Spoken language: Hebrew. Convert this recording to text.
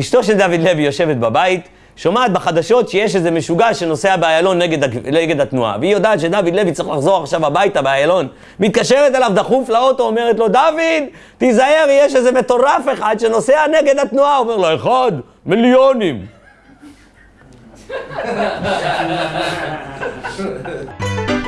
אשתו של דוד לוי יושבת בבית, שומעת בחדשות שיש איזה משוגע שנוסע באיילון נגד התנועה והיא יודעת שדוד לוי צריך לחזור עכשיו הביתה באיילון. מתקשרת אליו דחוף לאוטו, אומרת לו דוד, תיזהר, יש איזה מטורף אחד שנוסע נגד התנועה. אומר לו, אחד, מיליונים.